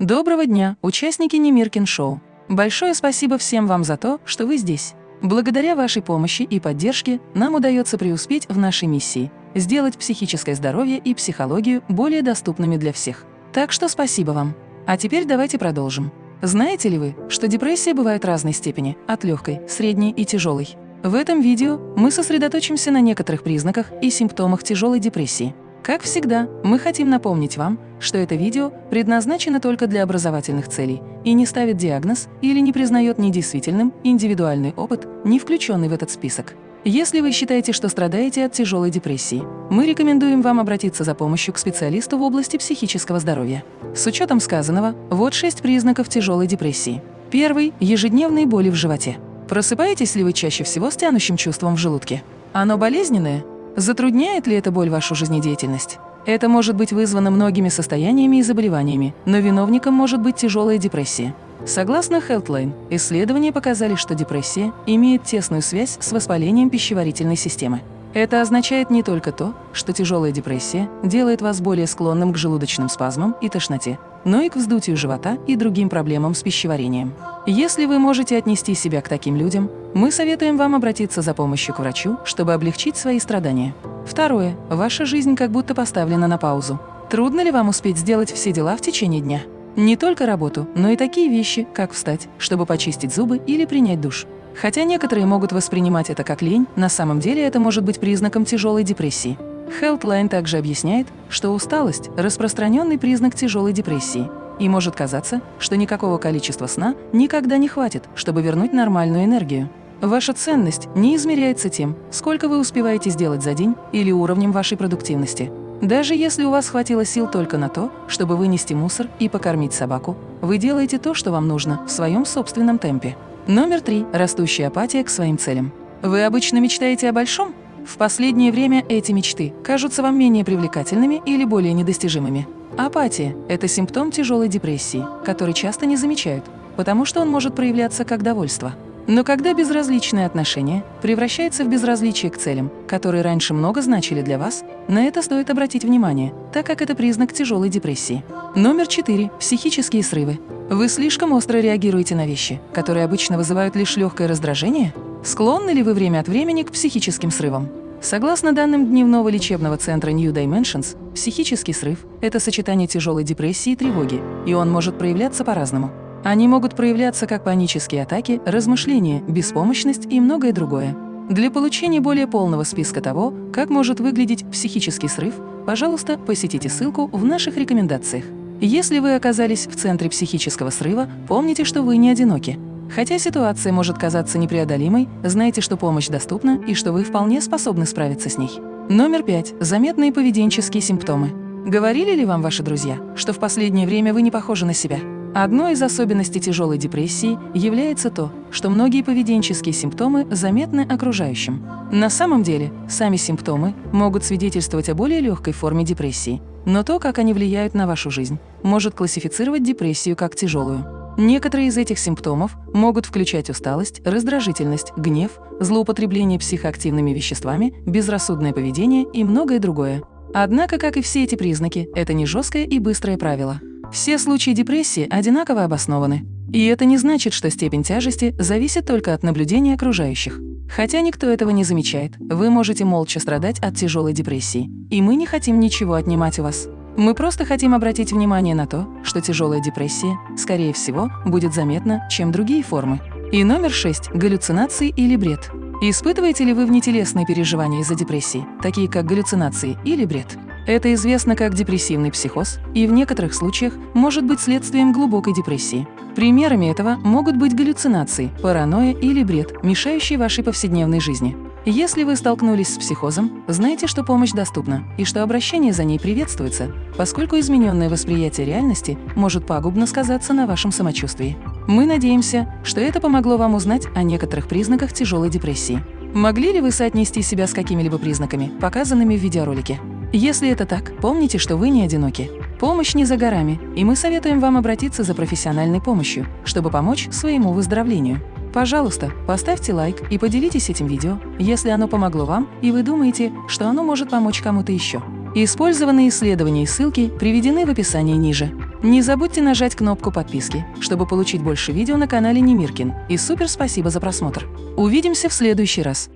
Доброго дня, участники Немиркин Шоу. Большое спасибо всем вам за то, что вы здесь. Благодаря вашей помощи и поддержке нам удается преуспеть в нашей миссии – сделать психическое здоровье и психологию более доступными для всех. Так что спасибо вам. А теперь давайте продолжим. Знаете ли вы, что депрессия бывает разной степени – от легкой, средней и тяжелой? В этом видео мы сосредоточимся на некоторых признаках и симптомах тяжелой депрессии – как всегда, мы хотим напомнить вам, что это видео предназначено только для образовательных целей и не ставит диагноз или не признает недействительным индивидуальный опыт, не включенный в этот список. Если вы считаете, что страдаете от тяжелой депрессии, мы рекомендуем вам обратиться за помощью к специалисту в области психического здоровья. С учетом сказанного, вот шесть признаков тяжелой депрессии. Первый – ежедневные боли в животе. Просыпаетесь ли вы чаще всего с тянущим чувством в желудке? Оно болезненное Затрудняет ли эта боль вашу жизнедеятельность? Это может быть вызвано многими состояниями и заболеваниями, но виновником может быть тяжелая депрессия. Согласно Healthline, исследования показали, что депрессия имеет тесную связь с воспалением пищеварительной системы. Это означает не только то, что тяжелая депрессия делает вас более склонным к желудочным спазмам и тошноте, но и к вздутию живота и другим проблемам с пищеварением. Если вы можете отнести себя к таким людям, мы советуем вам обратиться за помощью к врачу, чтобы облегчить свои страдания. Второе. Ваша жизнь как будто поставлена на паузу. Трудно ли вам успеть сделать все дела в течение дня? Не только работу, но и такие вещи, как встать, чтобы почистить зубы или принять душ. Хотя некоторые могут воспринимать это как лень, на самом деле это может быть признаком тяжелой депрессии. Healthline также объясняет, что усталость – распространенный признак тяжелой депрессии, и может казаться, что никакого количества сна никогда не хватит, чтобы вернуть нормальную энергию. Ваша ценность не измеряется тем, сколько вы успеваете сделать за день или уровнем вашей продуктивности. Даже если у вас хватило сил только на то, чтобы вынести мусор и покормить собаку, вы делаете то, что вам нужно, в своем собственном темпе. Номер три. Растущая апатия к своим целям. Вы обычно мечтаете о большом? В последнее время эти мечты кажутся вам менее привлекательными или более недостижимыми. Апатия – это симптом тяжелой депрессии, который часто не замечают, потому что он может проявляться как довольство. Но когда безразличное отношение превращается в безразличие к целям, которые раньше много значили для вас, на это стоит обратить внимание, так как это признак тяжелой депрессии. Номер четыре. Психические срывы. Вы слишком остро реагируете на вещи, которые обычно вызывают лишь легкое раздражение? Склонны ли вы время от времени к психическим срывам? Согласно данным дневного лечебного центра New Dimensions, психический срыв – это сочетание тяжелой депрессии и тревоги, и он может проявляться по-разному. Они могут проявляться как панические атаки, размышления, беспомощность и многое другое. Для получения более полного списка того, как может выглядеть психический срыв, пожалуйста, посетите ссылку в наших рекомендациях. Если вы оказались в центре психического срыва, помните, что вы не одиноки. Хотя ситуация может казаться непреодолимой, знайте, что помощь доступна и что вы вполне способны справиться с ней. Номер пять. Заметные поведенческие симптомы. Говорили ли вам ваши друзья, что в последнее время вы не похожи на себя? Одной из особенностей тяжелой депрессии является то, что многие поведенческие симптомы заметны окружающим. На самом деле, сами симптомы могут свидетельствовать о более легкой форме депрессии, но то, как они влияют на вашу жизнь, может классифицировать депрессию как тяжелую. Некоторые из этих симптомов могут включать усталость, раздражительность, гнев, злоупотребление психоактивными веществами, безрассудное поведение и многое другое. Однако, как и все эти признаки, это не жесткое и быстрое правило. Все случаи депрессии одинаково обоснованы. И это не значит, что степень тяжести зависит только от наблюдения окружающих. Хотя никто этого не замечает, вы можете молча страдать от тяжелой депрессии. И мы не хотим ничего отнимать у вас. Мы просто хотим обратить внимание на то, что тяжелая депрессия, скорее всего, будет заметна, чем другие формы. И номер шесть – галлюцинации или бред. Испытываете ли вы внетелесные переживания из-за депрессии, такие как галлюцинации или бред? Это известно как депрессивный психоз и в некоторых случаях может быть следствием глубокой депрессии. Примерами этого могут быть галлюцинации, паранойя или бред, мешающие вашей повседневной жизни. Если вы столкнулись с психозом, знайте, что помощь доступна и что обращение за ней приветствуется, поскольку измененное восприятие реальности может пагубно сказаться на вашем самочувствии. Мы надеемся, что это помогло вам узнать о некоторых признаках тяжелой депрессии. Могли ли вы соотнести себя с какими-либо признаками, показанными в видеоролике? Если это так, помните, что вы не одиноки. Помощь не за горами, и мы советуем вам обратиться за профессиональной помощью, чтобы помочь своему выздоровлению. Пожалуйста, поставьте лайк и поделитесь этим видео, если оно помогло вам и вы думаете, что оно может помочь кому-то еще. Использованные исследования и ссылки приведены в описании ниже. Не забудьте нажать кнопку подписки, чтобы получить больше видео на канале Немиркин. И супер спасибо за просмотр. Увидимся в следующий раз.